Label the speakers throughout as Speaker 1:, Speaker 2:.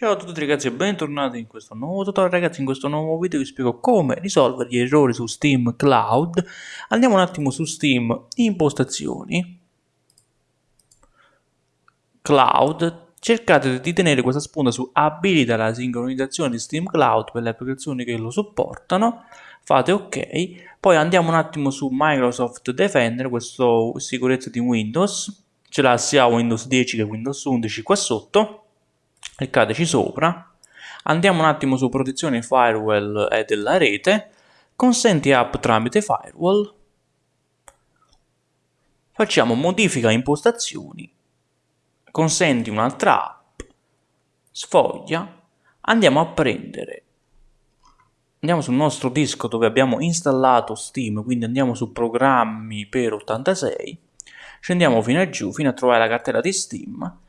Speaker 1: Ciao a tutti ragazzi e bentornati in questo nuovo tutorial. Ragazzi in questo nuovo video vi spiego come risolvere gli errori su Steam Cloud. Andiamo un attimo su Steam impostazioni. Cloud. Cercate di tenere questa spunta su abilita la sincronizzazione di Steam Cloud per le applicazioni che lo supportano. Fate ok. Poi andiamo un attimo su Microsoft Defender questo sicurezza di Windows. Ce l'ha sia Windows 10 che Windows 11 qua sotto cliccateci sopra, andiamo un attimo su protezione firewall e della rete, consenti app tramite firewall, facciamo modifica impostazioni, consenti un'altra app, sfoglia, andiamo a prendere, andiamo sul nostro disco dove abbiamo installato Steam, quindi andiamo su programmi per 86, scendiamo fino a giù fino a trovare la cartella di Steam,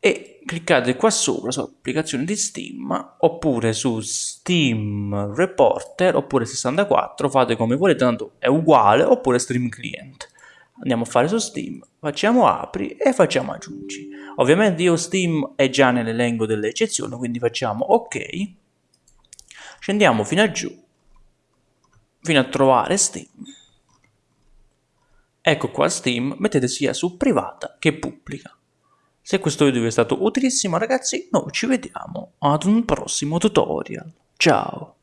Speaker 1: e cliccate qua sopra su applicazione di Steam oppure su Steam Reporter oppure 64 fate come volete tanto è uguale oppure Stream Client. Andiamo a fare su Steam facciamo apri e facciamo aggiungi. Ovviamente io Steam è già nell'elenco delle eccezioni quindi facciamo ok. Scendiamo fino a giù fino a trovare Steam. Ecco qua Steam mettete sia su privata che pubblica se questo video vi è stato utilissimo ragazzi, noi ci vediamo ad un prossimo tutorial. Ciao!